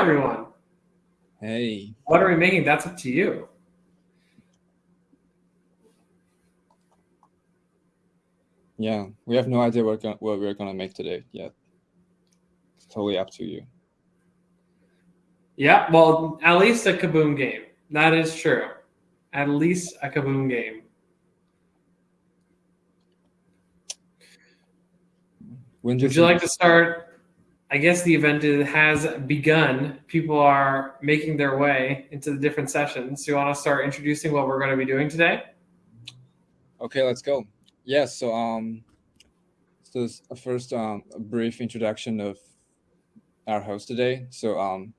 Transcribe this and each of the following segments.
everyone. Hey. What are we making? That's up to you. Yeah, we have no idea what, what we're gonna make today yet. It's totally up to you. Yeah, well, at least a kaboom game. That is true. At least a kaboom game. When Would you like to start? I guess the event has begun. People are making their way into the different sessions. Do you want to start introducing what we're going to be doing today? Okay, let's go. Yeah, so um, so first um, a brief introduction of our host today. So um,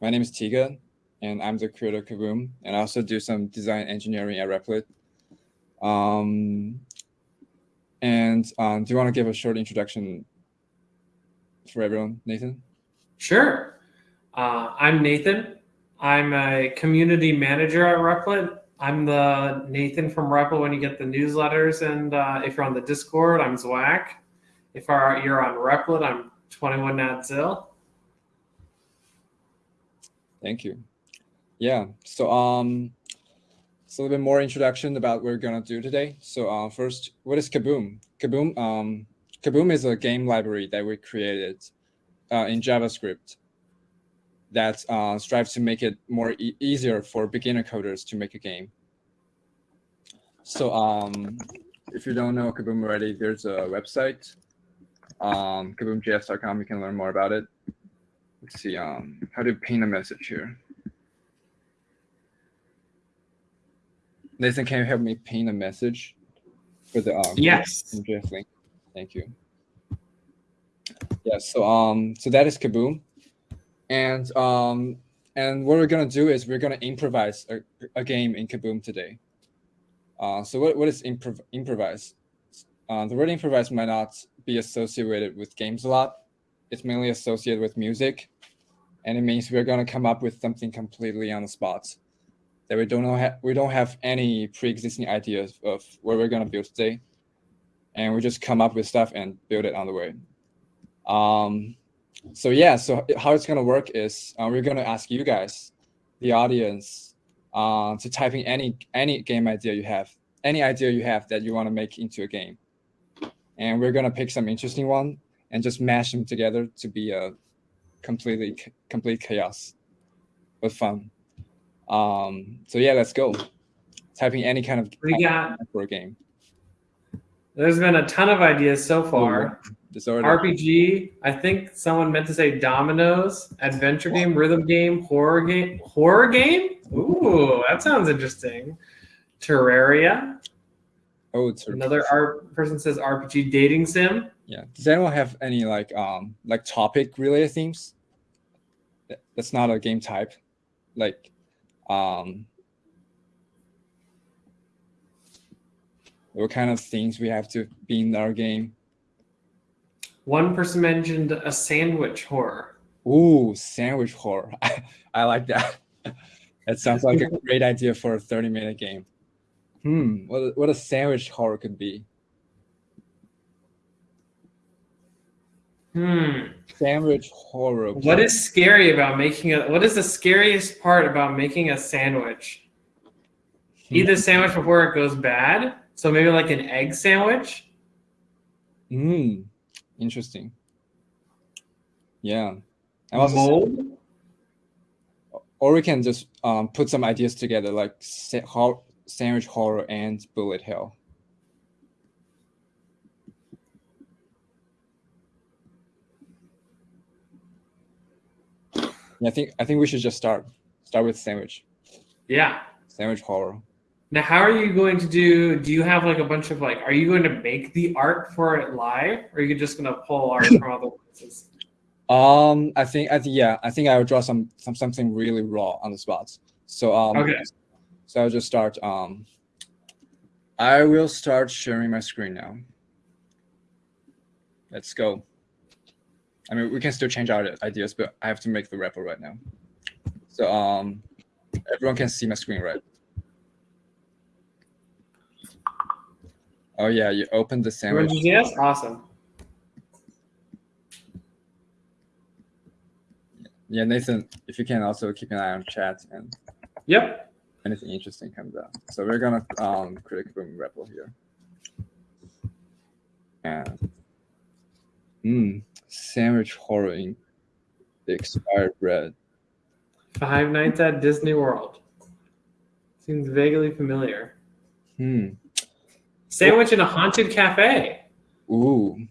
my name is Tiga, and I'm the creator of Kaboom, and I also do some design engineering at Replit. Um, and um, do you want to give a short introduction for everyone, Nathan? Sure. Uh, I'm Nathan. I'm a community manager at Replit. I'm the Nathan from Replit when you get the newsletters, and uh, if you're on the Discord, I'm Zwack. If you're on Replit, I'm 21 Natzil. Thank you. Yeah. So um, so a little bit more introduction about what we're gonna do today. So uh, first, what is Kaboom? Kaboom um, Kaboom is a game library that we created uh, in JavaScript that uh, strives to make it more e easier for beginner coders to make a game. So um, if you don't know Kaboom already, there's a website, um, kaboomjs.com. You can learn more about it. Let's see, um, how to paint a message here. Nathan, can you help me paint a message for the um, yes link? Thank you. Yeah, so um, so that is Kaboom, and um, and what we're gonna do is we're gonna improvise a, a game in Kaboom today. Uh, so what what is improv improvise? Uh, the word improvise might not be associated with games a lot. It's mainly associated with music, and it means we're gonna come up with something completely on the spot that we don't know we don't have any pre-existing ideas of what we're gonna build today, and we just come up with stuff and build it on the way. Um, so yeah, so how it's gonna work is uh, we're gonna ask you guys, the audience, uh, to type in any any game idea you have, any idea you have that you want to make into a game, and we're gonna pick some interesting one and just mash them together to be a completely complete chaos, but fun. Um, so yeah, let's go. Typing any kind of we got for a game. There's been a ton of ideas so far. Disorder. RPG. I think someone meant to say dominoes, adventure game, rhythm game, horror game, horror game. Ooh, that sounds interesting. Terraria. Oh, it's another art person says RPG dating sim. Yeah. Does anyone have any like um like topic related themes? That's not a game type. Like um what kind of things we have to be in our game. One person mentioned a sandwich horror. Ooh, sandwich horror. I, I like that. that sounds like a great idea for a 30 minute game. Hmm, what, what a sandwich horror could be. Hmm. Sandwich horror. What is scary about making a, what is the scariest part about making a sandwich? Hmm. Eat the sandwich before it goes bad. So maybe like an egg sandwich. Hmm. Interesting. Yeah. I'm also Mold? Or we can just um, put some ideas together, like sa sandwich horror and bullet hell. Yeah, I think I think we should just start start with sandwich. Yeah. Sandwich horror. Now, how are you going to do? Do you have like a bunch of like? Are you going to make the art for it live, or are you just going to pull art from other places? Um, I think I think yeah, I think I will draw some some something really raw on the spot. So um, okay. So I'll just start. Um, I will start sharing my screen now. Let's go. I mean, we can still change our ideas, but I have to make the wrapper right now. So um, everyone can see my screen, right? Oh yeah, you opened the sandwich. Yes, awesome. yeah, Nathan, if you can also keep an eye on chat and Yep. anything interesting comes up. So we're gonna um create a Kaboom REPL here. And mm, sandwich horror in the expired bread. Five Nights at Disney World. Seems vaguely familiar. Hmm. Sandwich in a haunted cafe. Ooh.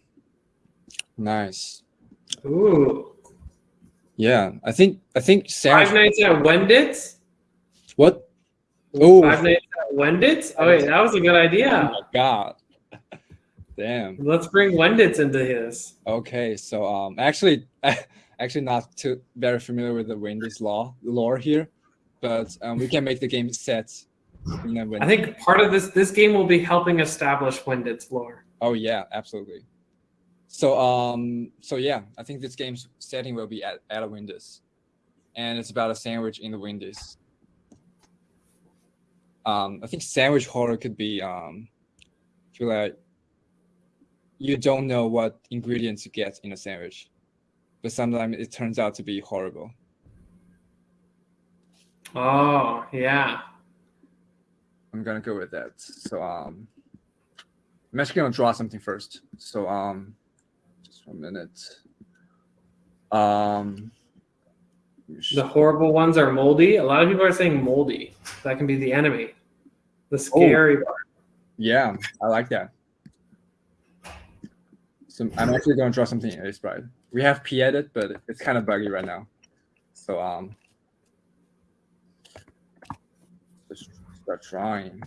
Nice. Ooh. Yeah, I think I think sandwich. Five Nights at Wendy's. What? Oh. Five Nights at Wendy's. Oh wait, that was a good Oh idea. my god. Damn. Let's bring Wendy's into this. Okay, so um, actually, actually not too very familiar with the Wendy's law lore here, but um, we can make the game set. I think part of this this game will be helping establish Wendy's lore. Oh yeah, absolutely. So um, so yeah, I think this game's setting will be at, at a Wendy's, and it's about a sandwich in the Wendy's. Um, I think sandwich horror could be um, feel like you don't know what ingredients you get in a sandwich, but sometimes it turns out to be horrible. Oh yeah. I'm gonna go with that. So um, I'm actually gonna draw something first. So um, just one minute. Um, The horrible ones are moldy. A lot of people are saying moldy. That can be the enemy. The scary part. yeah, I like that. So I'm actually gonna draw something in Sprite. We have p edit, but it's kind of buggy right now. So um, start drawing.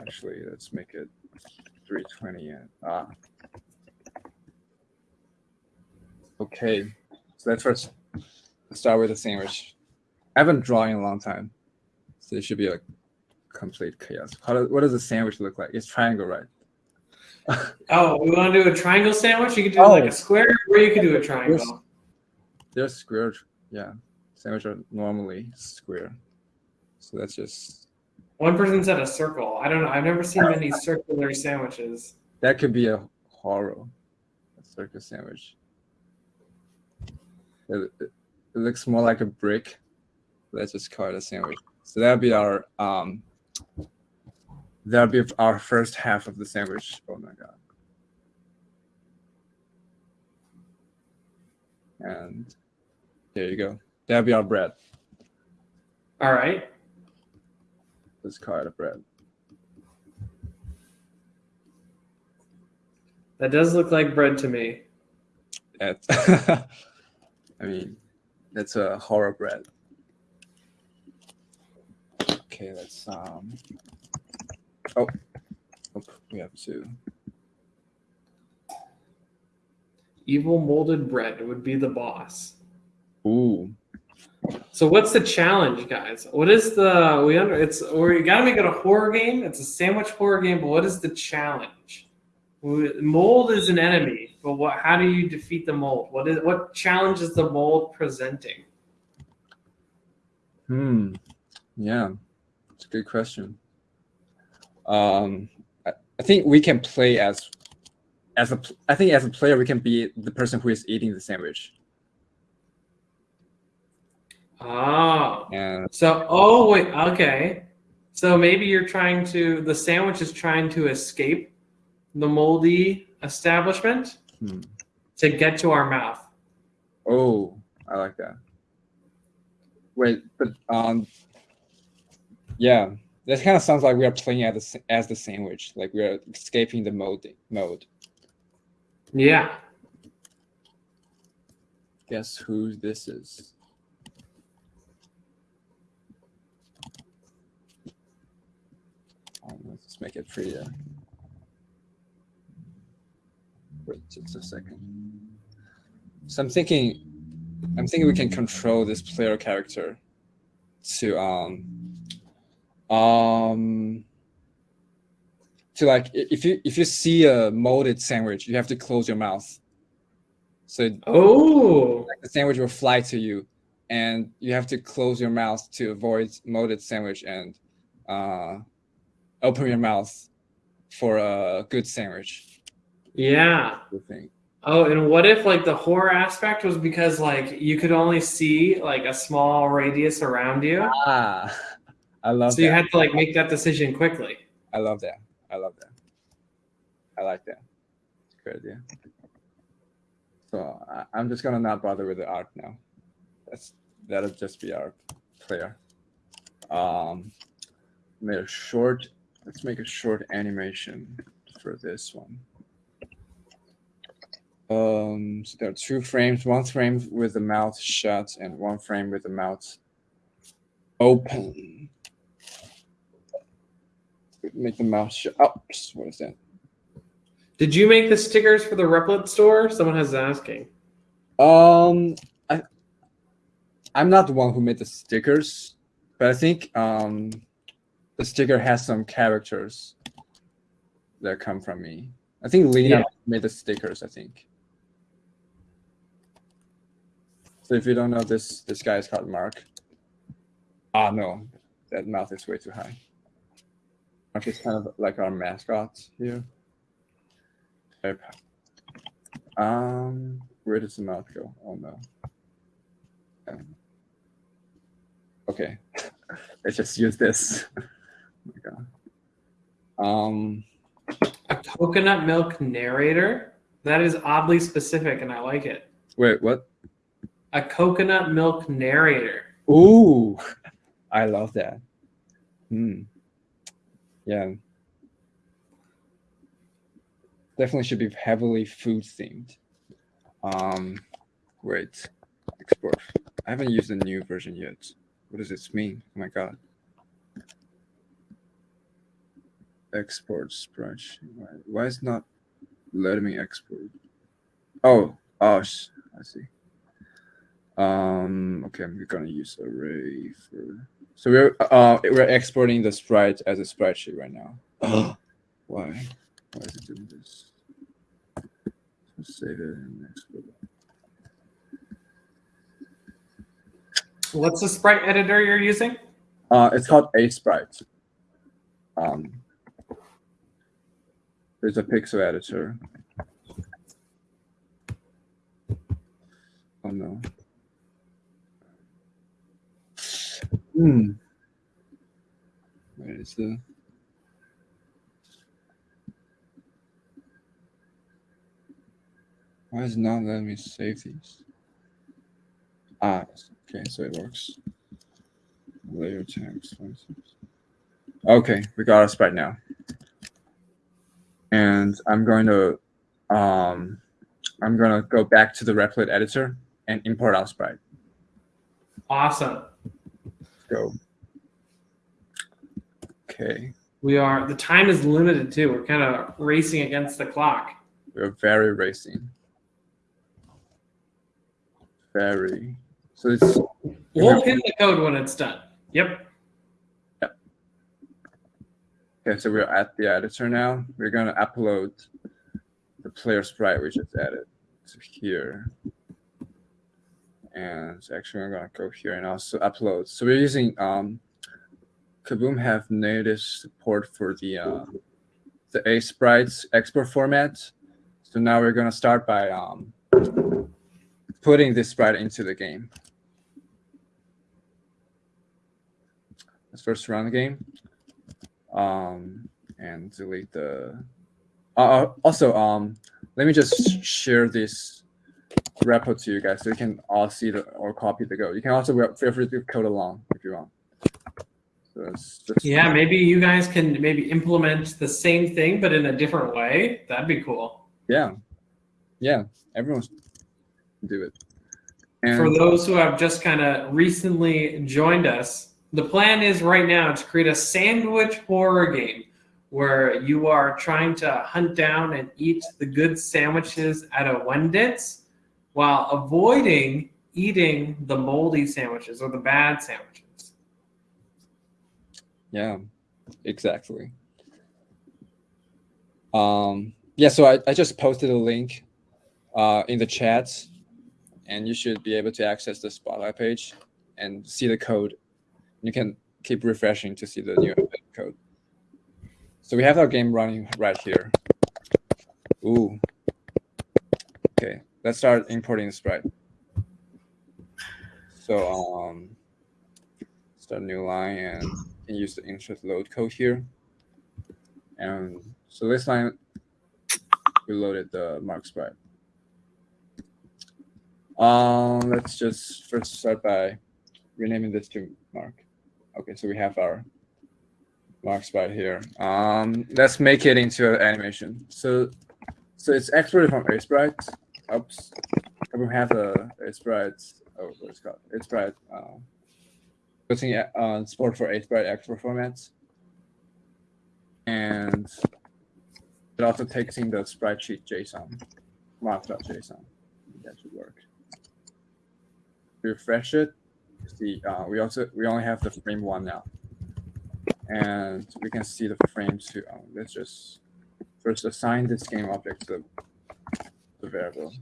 Actually, let's make it 320 and ah. Okay, so let's first start with the sandwich. I haven't drawn in a long time, so it should be a complete chaos. How does, what does the sandwich look like? It's triangle, right? Oh, we want to do a triangle sandwich? You could do Oh. like a square, or you could do a triangle. They're square, yeah. Sandwich are normally square, so that's just One person said a circle. I don't know. I've never seen many circular sandwiches. that could be a horror, a circus sandwich. It, it, it looks more like a brick. Let's just call it a sandwich. So that'll be our um. That'll be our first half of the sandwich. Oh my god. And there you go. That'll be our bread. All right. Let's of it bread. That does look like bread to me. That I mean, that's a horror bread. Okay, let's um. Oh, oh, we have to. Evil molded bread would be the boss. Ooh, So what's the challenge, guys? What is the we under it's you gotta make it a horror game. It's a sandwich horror game, but what is the challenge? Mold is an enemy, but what? How do you defeat the mold? What is what challenge is the mold presenting? hmm, yeah, it's a good question. Um, I, I think we can play as, as a I think as a player we can be the person who is eating the sandwich, Oh, and so oh wait, okay. So maybe you're trying to the sandwich is trying to escape the moldy establishment hmm. to get to our mouth. Oh, I like that. Wait, but um, yeah, that kind of sounds like we are playing as the, as the sandwich, like we are escaping the mode. Mode. Yeah. Guess who this is? Um, let's make it prettier. Wait just a second. So I'm thinking, I'm thinking we can control this player character to um um to like if you if you see a molded sandwich, you have to close your mouth. So Oh. the sandwich will fly to you and you have to close your mouth to avoid molded sandwich and uh, open your mouth for a good sandwich Yeah. Oh, and what if like the horror aspect was because like you could only see like a small radius around you, Ah, I love that. so that. you had to like make that decision quickly. I love that. I love that. I like that. It's a good idea. So I, I'm just gonna not bother with the art now. That's that'll just be our player. Um, made a short. Let's make a short animation for this one. Um, so there are two frames. One frame with the mouth shut, and one frame with the mouth open make the mouth shut. Oh, what is that? Did you make the stickers for the Replit store? Someone has asking. Um, I, I'm not the one who made the stickers, but I think um, the sticker has some characters that come from me. I think Lena Yeah. made the stickers. I think. So if you don't know this, this guy is called Mark. Ah, no, that mouth is way too high. Mark is kind of like our mascot here. Um, where does the mouth go? Oh no. Um, okay, let's just use this. oh my god. Um, A coconut milk narrator? That is oddly specific and I like it. wait, what? A coconut milk narrator. Ooh, I love that. Hmm. Yeah. Definitely should be heavily food themed. Um, wait, export. I haven't used the new version yet. What does this mean? Oh my god. Export sprite sheet. Why, why is not letting me export? Oh, oh, I see. Um, okay, I'm gonna use array for. So we're uh we're exporting the sprite as a sprite sheet right now. Why? Why is it doing this? Let's save it and export it. What's the sprite editor you're using? Uh, it's called Aseprite. Um, there's a pixel editor. Oh no. Hmm. Where is the? Why is not letting me save these? Ah, okay, so it works. Layer text. Okay, we got us right now. And I'm going to um I'm gonna go back to the Replit editor and import our sprite. Awesome. Go. Okay. We are the time is limited too. We're kind of racing against the clock. We're very racing. Very. So it's We'll pin the code when it's done. Yep. Okay, so we're at the editor now. We're gonna upload the player sprite we just added to here. And actually I'm gonna go here and also upload. So we're using um Kaboom have native support for the uh, the Aseprite's export format. So now we're gonna start by um putting this sprite into the game. Let's first run the game. Um, and delete the. Uh, uh, also, um, let me just share this repo to you guys so you can all see the or copy the code. You can also feel free to code along if you want. So just, Yeah, maybe you guys can maybe implement the same thing but in a different way. That'd be cool. yeah, yeah. Everyone do it. And For those who have just kind of recently joined us, the plan is right now to create a sandwich horror game where you are trying to hunt down and eat the good sandwiches at a Wendy's while avoiding eating the moldy sandwiches or the bad sandwiches. Yeah, exactly. Um, yeah, so I, I just posted a link uh, in the chat, and you should be able to access the Spotlight page and see the code. You can keep refreshing to see the new code. So we have our game running right here. Ooh. Okay, let's start importing the sprite. So um, start a new line and use the insert load code here. And so this line, we loaded the mark sprite. Um, let's just first start by renaming this to mark. Okay, so we have our mark sprite here. Um, let's make it into an animation. So, so it's exported from Aseprite. Oops, we have a, a sprite. Oh, what's called? Aseprite. Uh, putting on support for Aseprite export formats, and it also takes in the sprite sheet JSON. That should work. Refresh it. See, uh, we also we only have the frame one now and we can see the frames too. Um, let's just first assign this game object to the variable.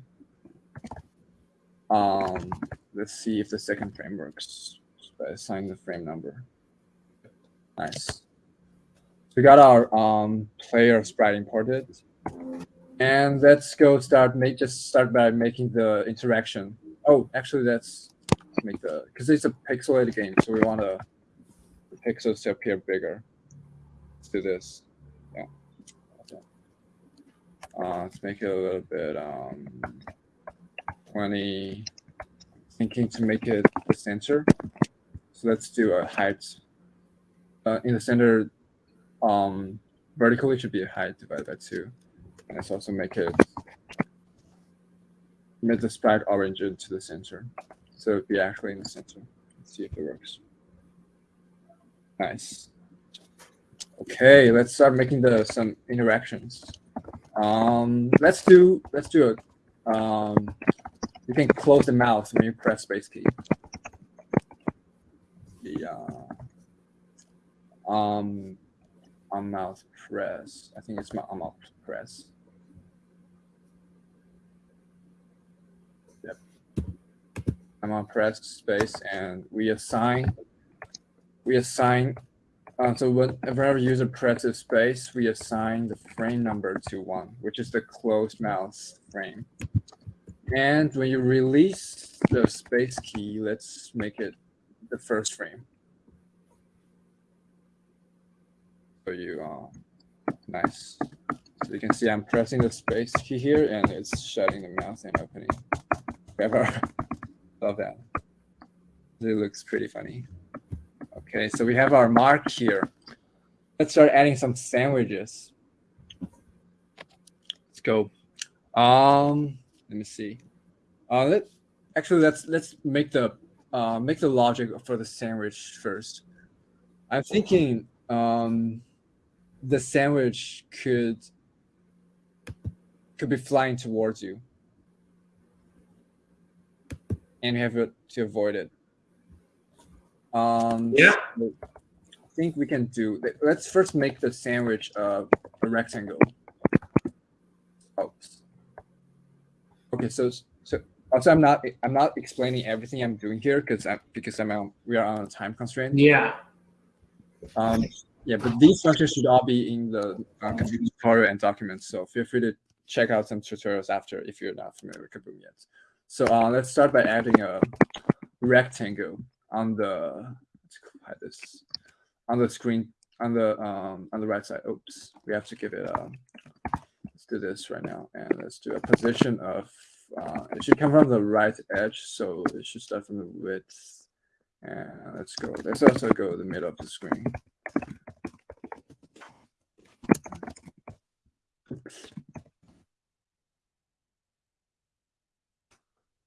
Um, let's see if the second frame works by assigning the frame number. Nice. We got our um, player sprite imported. And let's go start make just start by making the interaction. Oh, actually let's make the because it's a pixelated game, so we want to the pixels to appear bigger. Let's do this. Yeah. Uh, let's make it a little bit um, 20. Thinking to make it the center. So let's do a height. Uh, in the center, um, vertically should be a height divided by two. And let's also make it make the sprite orange into the center. So it'd be actually in the center. Let's see if it works. Nice. Okay, let's start making the some interactions. Um, let's do let's do a. Um, you can close the mouse when you press space key. Yeah. um, on mouse press. I think it's my on mouse press. Yep. I'm on press space and we assign we assign, uh, so whenever user presses space, we assign the frame number to one, which is the closed mouse frame. And when you release the space key, let's make it the first frame. So you, uh, nice. So you can see I'm pressing the space key here and it's shutting the mouse and opening. Ever love that. It looks pretty funny. Okay, so we have our mark here. Let's start adding some sandwiches. Let's go. Um, let me see. Uh, let actually let's let's make the uh, make the logic for the sandwich first. I'm thinking um, the sandwich could could be flying towards you, and you have to avoid it. Um, yeah. I think we can do. Let's first make the sandwich uh, a rectangle. Oops. Okay, so so also I'm not I'm not explaining everything I'm doing here because I'm because I'm on, we are on a time constraint. Yeah. Um. Yeah, but these functions should all be in the uh, tutorial and documents. So feel free to check out some tutorials after if you're not familiar with Kaboom yet. So uh, let's start by adding a rectangle on the let's hide this on the screen on the um on the right side. Oops, we have to give it um let's do this right now and let's do a position of uh, it should come from the right edge, so it should start from the width. And let's go. Let's also go the middle of the screen.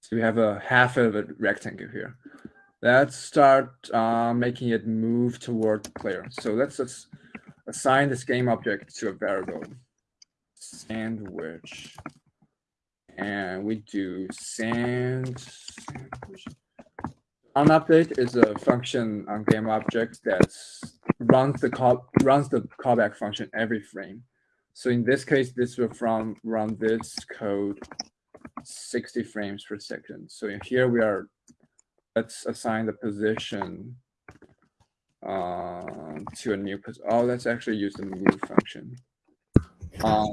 So we have a half of a rectangle here. Let's start uh, making it move toward the player. So let's just assign this game object to a variable sandwich. And we do sand on update is a function on game object that runs the call runs the callback function every frame. So in this case, this will from run this code 60 frames per second. So here we are let's assign the position uh, to a new position. Oh, let's actually use the move function. Um,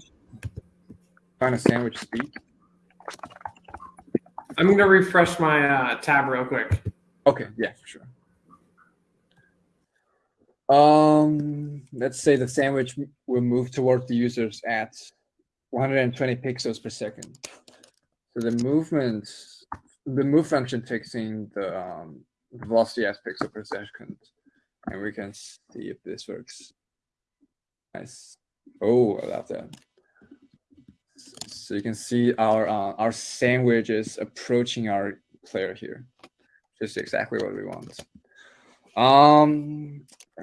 find a sandwich speed. I'm gonna refresh my uh, tab real quick. Okay, yeah, for sure. Um, let's say the sandwich will move towards the users at 120 pixels per second. So the movement, the move function takes in the um, velocity as pixel per second, and we can see if this works. Nice. Oh, I love that. So you can see our uh, our sandwich is approaching our player here just exactly what we want. Um, I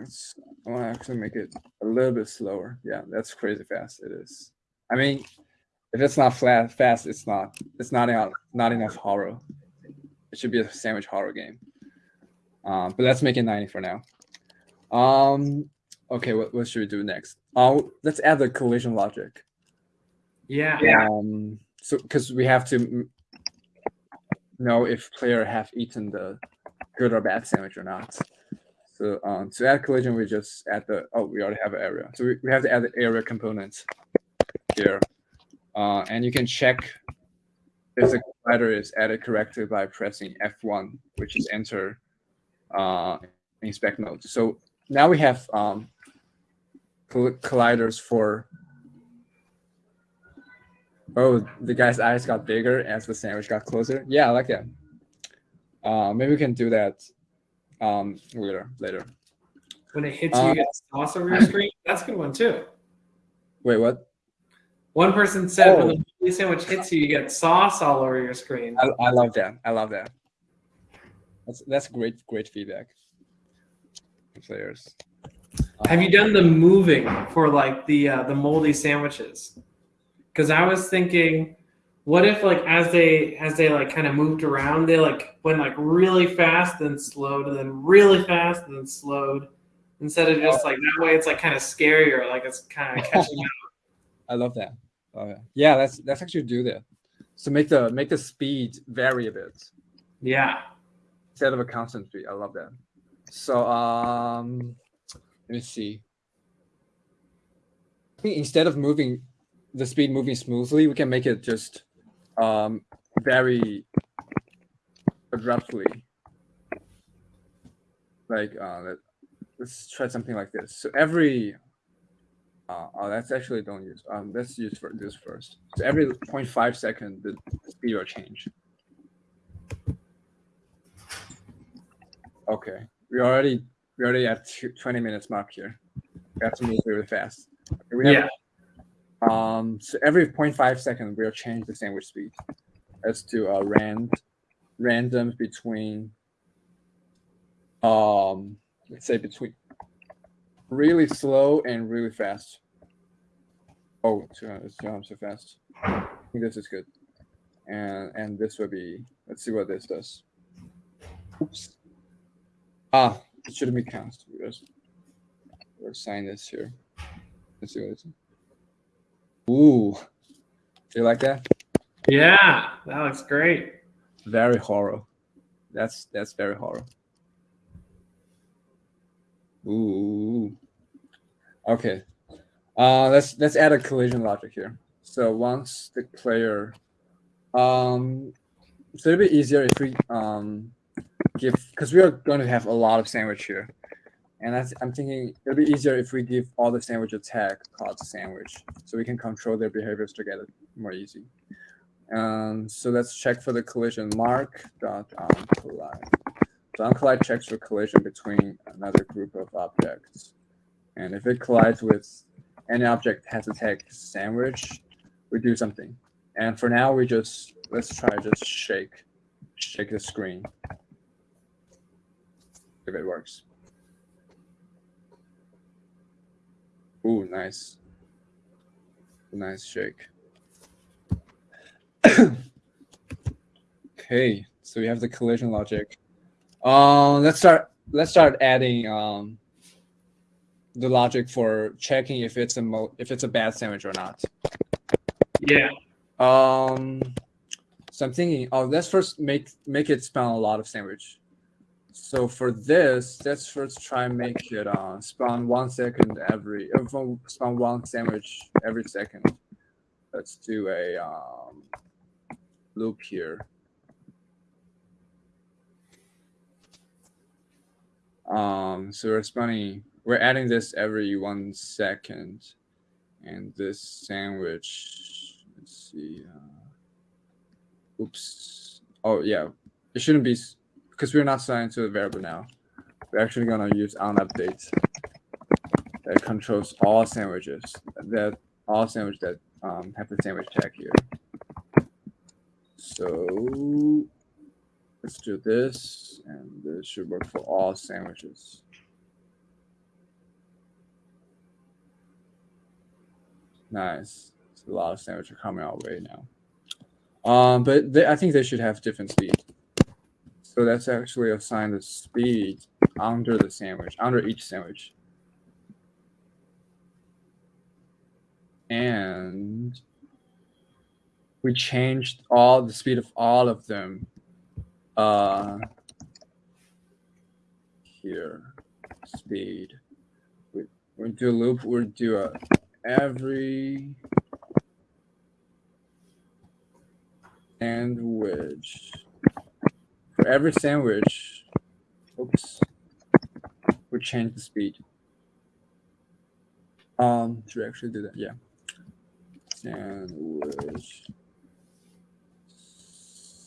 want to actually make it a little bit slower. Yeah, that's crazy fast. It is. I mean, if it's not flat fast, it's not. It's not enough. Not enough horror. It should be a sandwich horror game. Um, but let's make it 90 for now. Um, okay, what, what should we do next? Oh, let's add the collision logic. Yeah. Um, so because we have to know if player have eaten the good or bad sandwich or not. So um, to add collision, we just add the oh we already have an area. So we, we have to add the area component here, uh, and you can check if the collider is added correctly by pressing F1, which is enter uh, inspect mode. So now we have um, colliders for Oh, the guy's eyes got bigger as the sandwich got closer. Yeah, I like that. Uh, maybe we can do that um, later. Later. When it hits you, Uh, you get sauce over your screen. That's a good one too. Wait, what? One person said when Oh. the moldy sandwich hits you, you get sauce all over your screen. I, I love that. I love that. That's that's great, great feedback. Players. Have you done the moving for like the uh, the moldy sandwiches? Because I was thinking, what if like as they as they like kind of moved around, they like went like really fast, then slowed, and then really fast, and then slowed. Instead of just like that way, it's like kind of scarier. Like it's kind of catching up. I love that. It. Yeah, let's let's actually do that. So make the make the speed vary a bit. Yeah. instead of a constant speed. I love that. So um, let me see. I think instead of moving the speed moving smoothly, we can make it just um very abruptly. Like uh, let, let's try something like this. So every uh, oh, that's actually don't use. Um, let's use for this first. So every 0.5 second, the speed will change. Okay, we already we already at 20 minutes mark here. We have to move really fast. Okay, we have, Yeah. Um, so every 0.5 second, we'll change the sandwich speed. Let's do a rand random between um let's say between really slow and really fast. Oh, hundred two hundred so fast. I think this is good. And and this will be let's see what this does. Oops. Ah, it shouldn't be cast because we'll assign this here. Let's see what it's. Ooh, do you like that? Yeah. That looks great. Very horror. That's that's very horror. Ooh. Okay. Uh, let's let's add a collision logic here. So once the player, um, it's little bit easier if we um give because we are going to have a lot of sandwich here, and I'm thinking it'll be easier if we give all the sandwich a tag called sandwich, so we can control their behaviors together more easy. Um, so let's check for the collision mark dot on collide. So on collide checks for collision between another group of objects. And if it collides with any object has a tag sandwich, we do something. And for now, we just, let's try just shake, shake the screen. If it works. Ooh, nice. Nice shake. okay, so we have the collision logic. Uh, let's start. Let's start adding um, the logic for checking if it's a mo- if it's a bad sandwich or not. Yeah. Um, so I'm thinking. Oh, let's first make make it spawn a lot of sandwich. So for this, let's first try and make it uh, spawn one second every uh, spawn one sandwich every second. Let's do a um, loop here. Um, so we're spawning, we're adding this every one second. And this sandwich, let's see. Uh, oops. Oh, yeah. It shouldn't be, because we're not signing to the variable now. We're actually going to use on update that controls all sandwiches, that all sandwich that um, have the sandwich tag here. So let's do this, and this should work for all sandwiches. Nice. A lot of sandwiches are coming our way now. Um, but they, I think they should have different speed. So let's actually assign the speed under the sandwich, under each sandwich. And we changed all the speed of all of them uh here speed we, we do a loop we'll do a every sandwich. For every sandwich oops we change the speed. Um should we actually do that? Yeah. Sandwich.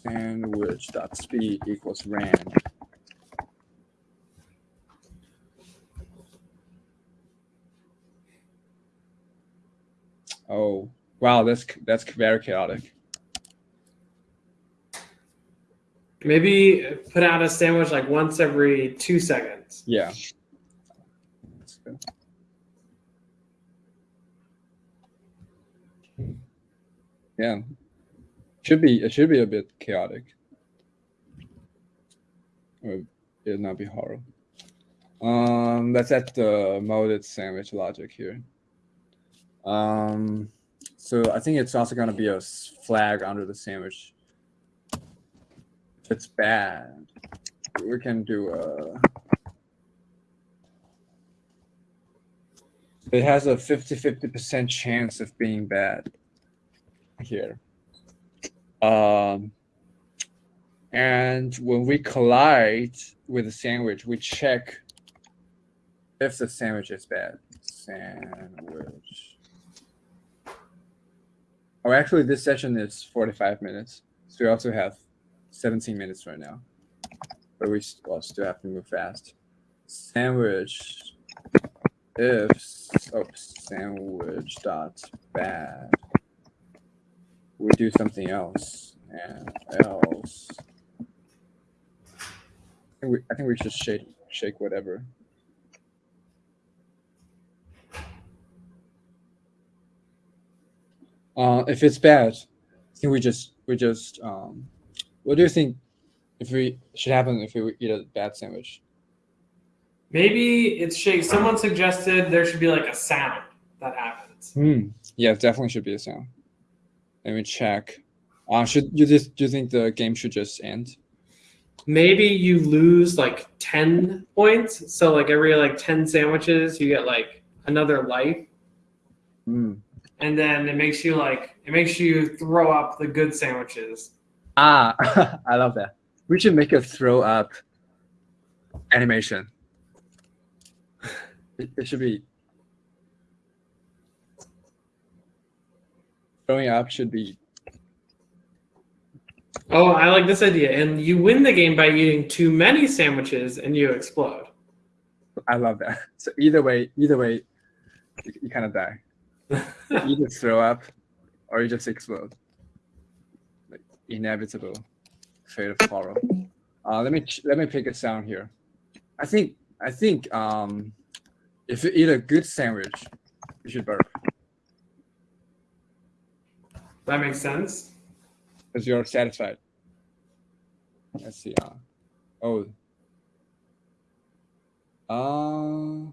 Sandwich dot speed equals ran. Oh wow, that's that's very chaotic. Maybe put out a sandwich like once every two seconds. Yeah. Yeah. Should be it should be a bit chaotic. It'll not be horrible. Um let's add the molded sandwich logic here. Um so I think it's also gonna be a flag under the sandwich. If it's bad, we can do a it has a 50 50% chance of being bad here. Um, and when we collide with a sandwich, we check if the sandwich is bad. Sandwich. Oh, actually, this session is 45 minutes. So we also have 17 minutes right now. But we still have to move fast. Sandwich if oops, oh, sandwich dot bad we do something else and else I think we, I think we should shake shake whatever uh if it's bad I think we just we just um what do you think if we should happen if we eat a bad sandwich Maybe it's shake. Someone suggested there should be like a sound that happens. Hmm. Yeah, definitely should be a sound. Let me check. Uh, should you just do you think the game should just end? Maybe you lose like ten points. So like every like ten sandwiches, you get like another life, Hmm. And then it makes you like it makes you throw up the good sandwiches. Ah, I love that. We should make a throw up animation. It, it should be throwing up should be Oh, I like this idea. And you win the game by eating too many sandwiches, and you explode. I love that. So either way, either way, you, you kind of die. You just throw up or you just explode. Like inevitable fate of horror. Uh, let me let me pick a sound here. I think I think um, if you eat a good sandwich, you should burp that makes sense. because you're satisfied. Let's see. Uh, oh. Uh,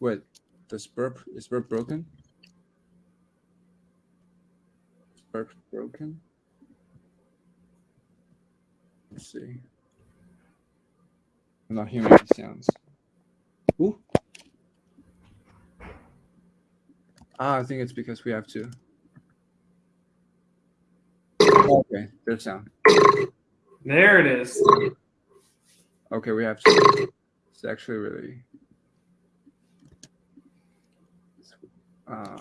wait. Does burp is burp broken? Is burp broken? Let's see. I'm not hearing any sounds. Ooh. Ah, I think it's because we have to. Okay, there's sound. There it is. Okay, we have to. It's actually really. Uh,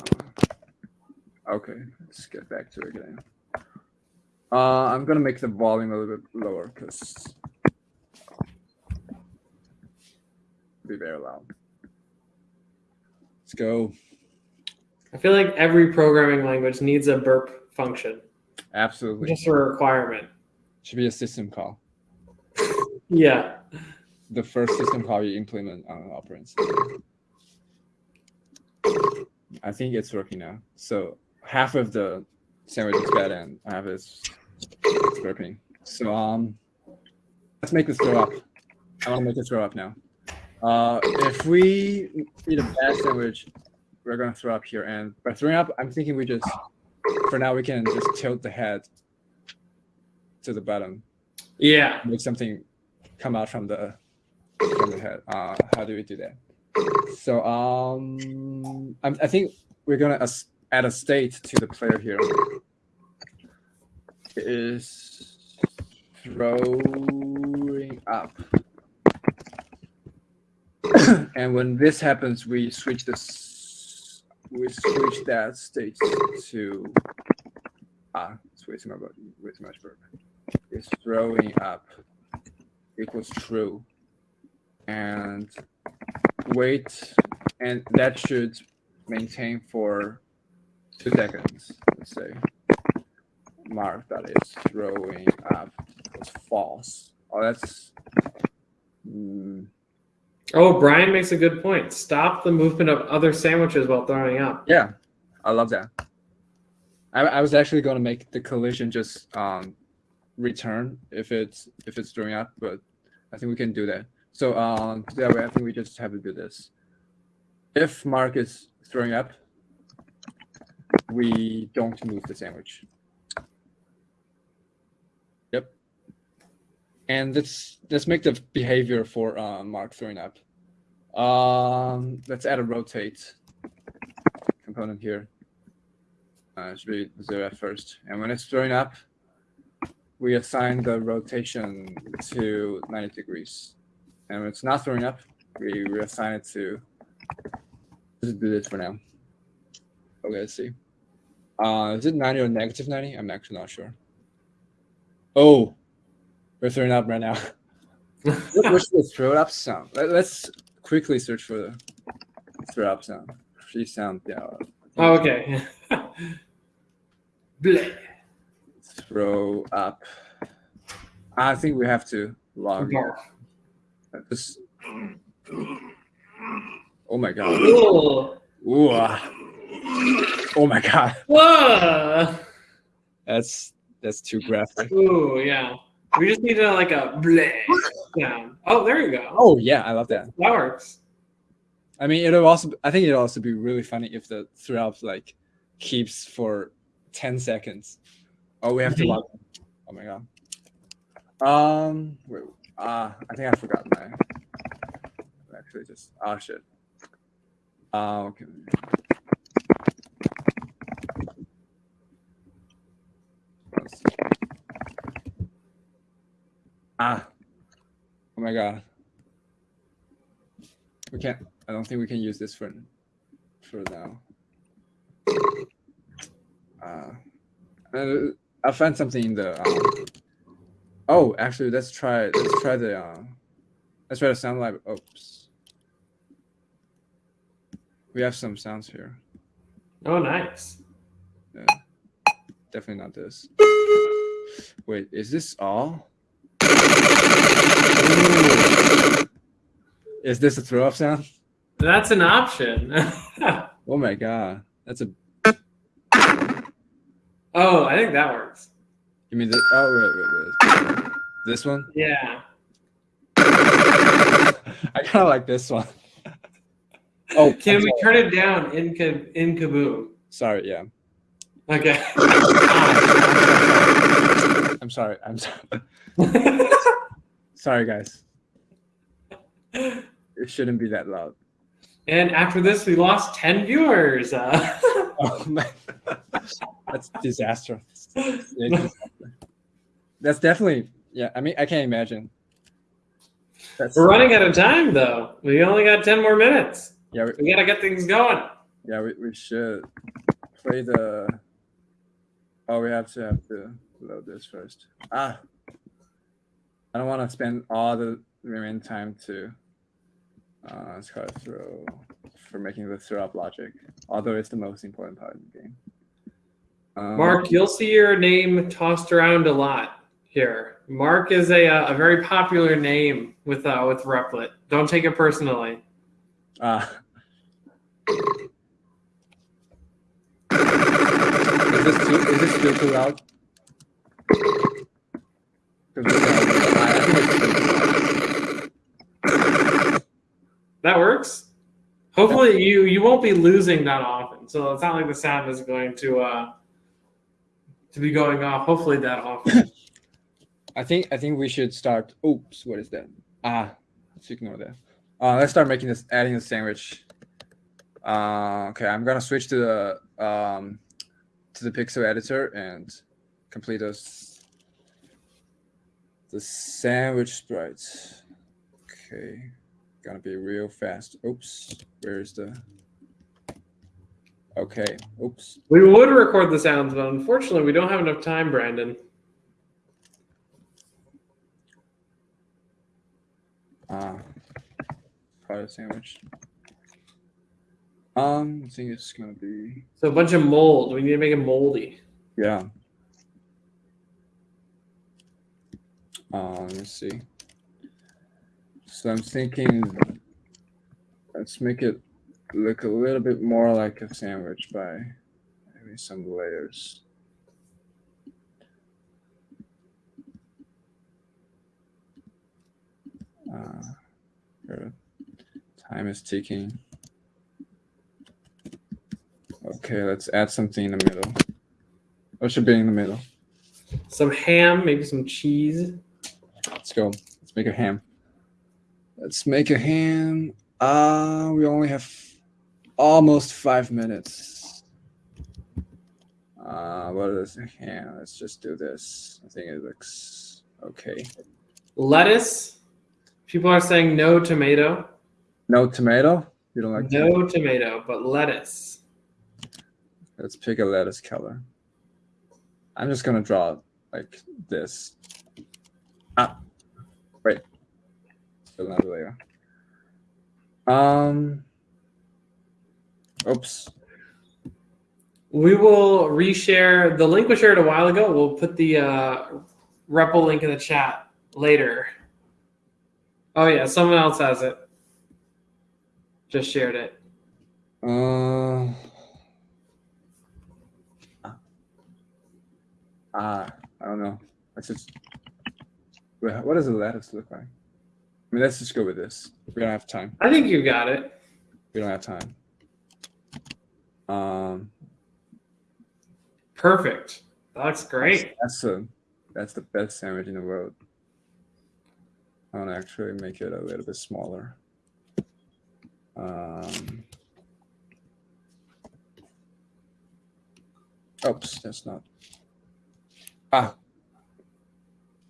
okay, let's get back to it again. Uh, I'm gonna make the volume a little bit lower because be very loud. Let's go. I feel like every programming language needs a burp function, Absolutely, just a requirement. should be a system call. Yeah. The first system call you implement on an operating system. I think it's working now. So half of the sandwich is bad and half is it's working. So um, let's make this throw up. I want to make it throw up now. Uh, if we eat a bad sandwich, we're gonna throw up here. And by throwing up, I'm thinking we just, for now, we can just tilt the head to the bottom, Yeah. make something come out from the from the head. Uh, how do we do that? So um, I'm, I think we're gonna add a state to the player here. It is throwing up. and when this happens, we switch this. We switch that state to ah, it's way too much. Way too much verb. It's throwing up equals true, and wait, and that should maintain for two seconds. Let's say mark that is throwing up is false. Oh, that's. mm, Oh, Brian makes a good point. Stop the movement of other sandwiches while throwing up. Yeah, I love that. I, I was actually going to make the collision just um, return if it's if it's throwing up, but I think we can do that. So um, that way, I think we just have to do this. If Mark is throwing up, we don't move the sandwich. Yep. And let's let's make the behavior for uh, Mark throwing up. Um, let's add a rotate component here. Uh, it should be zero at first. And when it's throwing up, we assign the rotation to 90 degrees. And when it's not throwing up, we reassign it to, let's do this for now. Okay, let's see. Uh, is it 90 or negative 90? I'm actually not sure. Oh, we're throwing up right now. What's the throw up sound? Let- Let's quickly search for the throw up sound. Freesound, yeah. Oh, okay. Throw up. I think we have to log in. Barf. This- Oh my god. Ooh. Ooh, ah. Oh my god. Whoa. That's that's too graphic. Ooh, yeah. We just need a, like a bleh sound. Oh, there you go. Oh yeah, I love that. That works. I mean, it'll also. I think it'll also be really funny if the throw up like keeps for ten seconds. Oh, we have to Mhm. log. Oh my god. Um. Wait. Ah, I think I forgot my. Actually, just ah shit. Uh, okay. Ah. Oh my god. We can't. I don't think we can use this for for now. Uh, uh, I'll something in the. Um, oh, actually, let's try. Let's try the. Uh, let's try the sound lab. Oops. We have some sounds here. Oh, nice. Yeah. Definitely not this. Wait, is this all? Is this a throw up sound? That's an option. Oh my god, that's a. oh, I think that works. You mean the? Oh wait, wait, wait. This one? Yeah. I kind of like this one. Oh, Can I'm we sorry. turn it down in in Kaboom? Sorry, yeah. Okay. I'm sorry. I'm sorry. Sorry, guys. It shouldn't be that loud. and after this, we lost 10 viewers. Uh, Oh man, that's disastrous. That's definitely yeah. I mean, I can't imagine. That's, We're running out of time though. We only got ten more minutes. Yeah, we, We gotta get things going. yeah. We, we should play the. Oh, we have to have to load this first. Ah, I don't want to spend all the remaining time to. Uh, it's hard to throw for making the throw up logic, although it's the most important part of the game. Um, Mark, you'll see your name tossed around a lot here. Mark is a, uh, a very popular name with uh, with Replit. Don't take it personally. Ah. is this too, is this still too loud? 'Cause we're gonna- I- I think it's still too loud. That works. Hopefully, you you won't be losing that often. So it's not like the sound is going to uh, to be going off. Hopefully, that often. I think I think we should start. Oops, what is that? Ah, let's ignore that. Uh, let's start making this, adding the sandwich. Uh, okay, I'm gonna switch to the um, to the pixel editor and complete those the sandwich sprites. Okay, gonna be real fast. Oops, where's the? Okay, oops. we would record the sounds, but unfortunately, we don't have enough time, Brandon. Ah, of the sandwich. Um, I think it's gonna be So a bunch of mold. We need to make it moldy. yeah. Uh, let's see. So I'm thinking, let's make it look a little bit more like a sandwich by maybe some layers. Uh, time is ticking. Okay, let's add something in the middle. What should be in the middle? Some ham, maybe some cheese. Let's go. Let's make a ham. Let's make a ham. Uh, we only have almost five minutes. Uh, what is a ham? Let's just do this. I think it looks okay. Lettuce. People are saying no tomato. No tomato? You don't like tomato? No tomato, but lettuce. Let's pick a lettuce color. I'm just gonna draw like this. Ah, wait. Still another layer. Um. Oops. We will reshare the link we shared a while ago. We'll put the uh, REPL link in the chat later. Oh yeah, someone else has it. Just shared it. Uh. Ah, I don't know. Let's just. What does a lettuce look like? I mean, let's just go with this. We don't have time. I think you got it. We don't have time. Um, Perfect. That looks great. that's a, that's the best sandwich in the world. I want to actually make it a little bit smaller. Um, oops, that's not. Ah,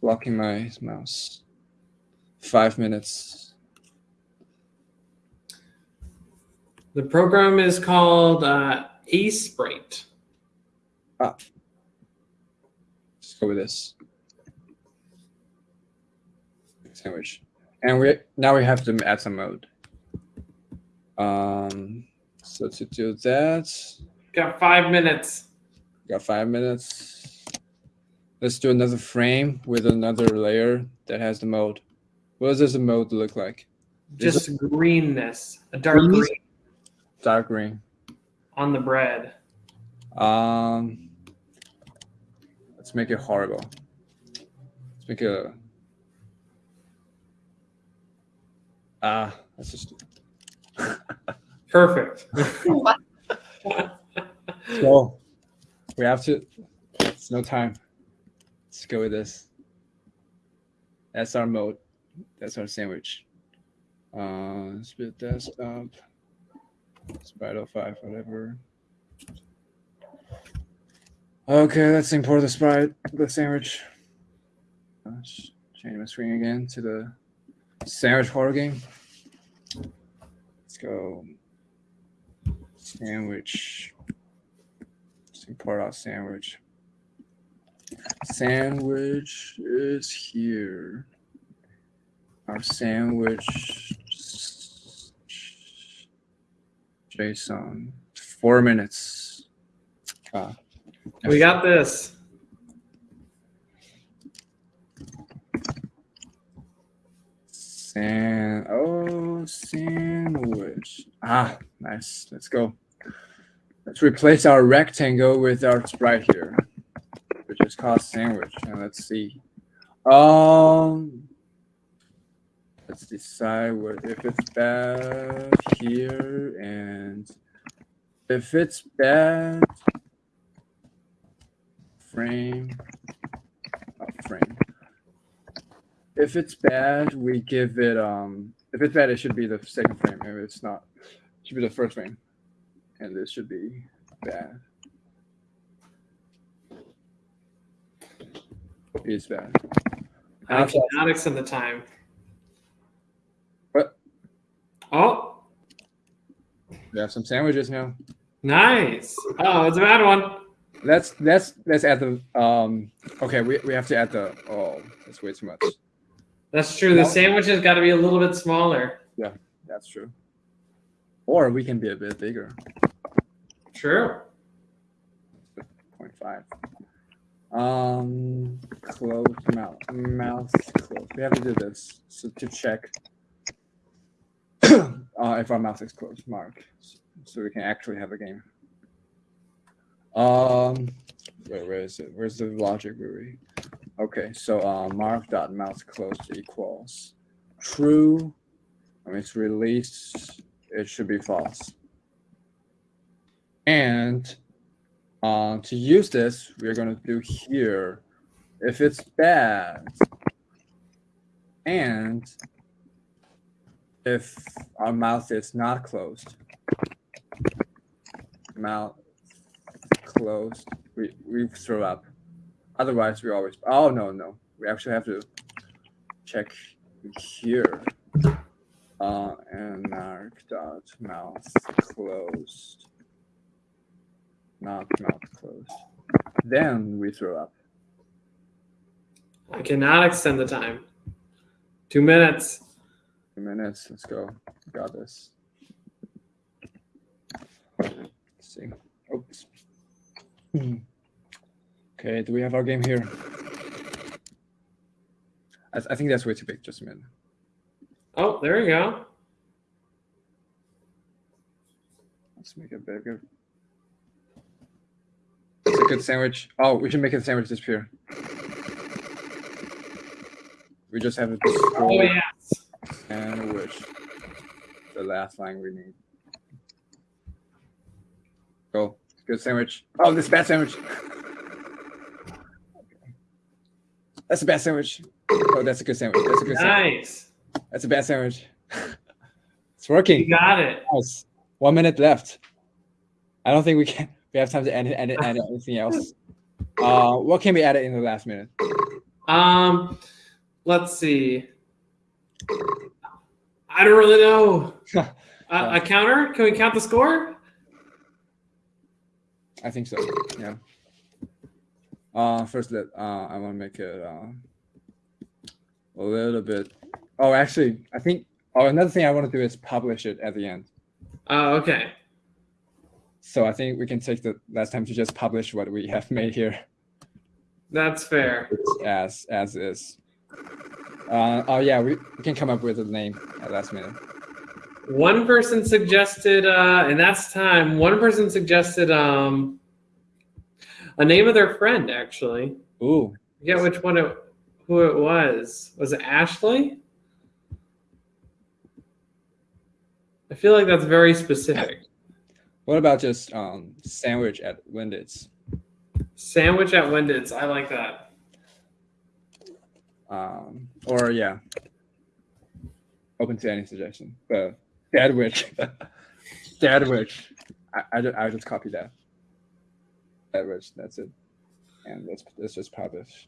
blocking my mouse. Five minutes. The program is called uh, Sprite. Let's go with this sandwich, and we now we have to add some mode. Um, so to do that, Got five minutes. got five minutes. Let's do another frame with another layer that has the mode. What does the mode look like? Just greenness, a dark Greenness? green Dark green. on the bread. Um, let's make it horrible. Let's make a. Ah, let's just. Perfect. So we have to. It's no time. Let's go with this. That's our mode. That's our sandwich. Uh, split desktop. Spider five, whatever. Okay, let's import the sprite, the sandwich. Gosh, change my screen again to the sandwich horror game. Let's go. Sandwich. Let's import out sandwich. Sandwich is here. Our sandwich JSON. Four minutes. Ah, We got this. San oh sandwich. Ah, nice. Let's go. Let's replace our rectangle with our sprite here, which is called sandwich. And let's see. Um let's decide what if it's bad here and if it's bad frame oh, frame if it's bad, we give it um if it's bad it should be the second frame. If it's not, it should be the first frame. And this should be bad. It's bad. I Okay. cannot extend the time. What? Oh, We have some sandwiches now. nice. Oh, it's a bad one. Let's let's let's add the um okay, we, we have to add the oh that's way too much. That's true. The No. sandwich has got to be a little bit smaller. Yeah, that's true. Or we can be a bit bigger. True. 0.5. Um, close mouth, mouth closed. We have to do this so to check uh, if our mouth is closed, mark, so we can actually have a game. Um, wait, where is it? Where's the logic, Rui? Okay, so uh, mark dot mouth closed equals true. When it's released, it should be false. And uh, to use this, we're going to do here, if it's bad, and if our mouth is not closed, mouth closed, we, we throw up. Otherwise, we always, oh, no, no. We actually have to check here. Uh, and mark dot mouth closed not mouth closed. Then we throw up. I cannot extend the time. Two minutes. Two minutes. Let's go. Got this. Let's see. Oops. Okay, do we have our game here? I, I think that's way too big. Just a minute. Oh, there you go. Let's make it bigger. It's a good sandwich. Oh, we should make a sandwich disappear. We just have to Oh, destroy yes. sandwich. The last line we need. Go. Good sandwich. Oh, this bad sandwich. That's a bad sandwich. Oh, that's a good sandwich. That's a good sandwich. Nice. That's a bad sandwich. it's You working. got it. Nice. One minute left. I don't think we can. We have time to edit, edit, edit anything else. Uh, what can we edit in the last minute? Um, let's see. I don't really know. a, a counter? Can we count the score? I think so. Yeah. Uh, first, let uh, I want to make it uh, a little bit. Oh, actually, I think. Oh, another thing I want to do is publish it at the end. Oh, okay. So I think we can take the last time to just publish what we have made here That's fair. as as is. Uh, oh yeah, we, we can come up with a name at last minute. One person suggested, uh, and that's time. One person suggested um, a name of their friend. Actually, Ooh, Yeah, which one it, who it was. Was it Ashley? I feel like that's very specific. what about just um, sandwich at Wendy's? Sandwich at Wendy's. I like that. Um, or yeah, open to any suggestion. But Deadwitch, Deadwitch. I, I, I just copy that. That's it. And let's let's just publish.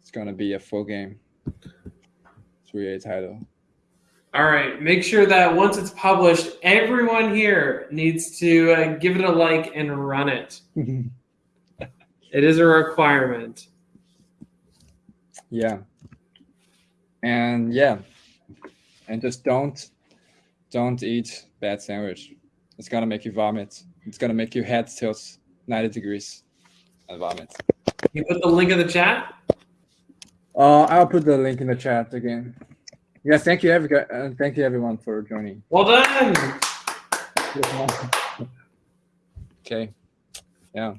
it's gonna be a full game. 3A title. All right. Make sure that once it's published, everyone here needs to uh, give it a like and run it. It is a requirement. yeah. And yeah. And just don't don't eat bad sandwich. It's gonna make you vomit. It's gonna make your head tilt 90 degrees and vomit. You put the link in the chat. Uh, I'll put the link in the chat again. Yeah, thank you, every, uh, thank you everyone for joining. Well done. Okay. Yeah.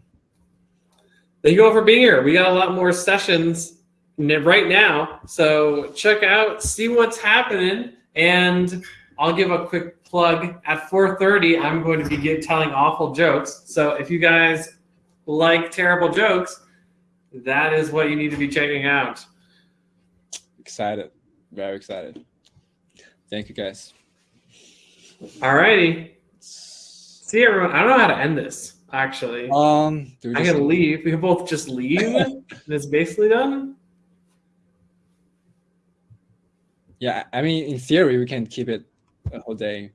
Thank you all for being here. We got a lot more sessions right now. So check out, see what's happening. And I'll give a quick plug. At 4.30, I'm going to be telling awful jokes. So if you guys like terrible jokes, that is what you need to be checking out. Excited. Very excited. Thank you guys. all righty See everyone. I don't know how to end this, actually. Um, I can leave. We can both just leave. and it's basically done. Yeah, I mean, in theory, we can keep it a whole day.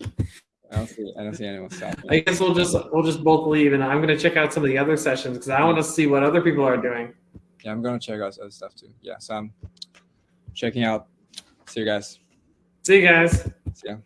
I don't see, I don't see anyone stopping. I guess we'll just we'll just both leave, and I'm gonna check out some of the other sessions because I want to see what other people are doing. Yeah, I'm gonna check out other stuff too. Yeah, so I'm checking out. See you guys. See you guys. See ya.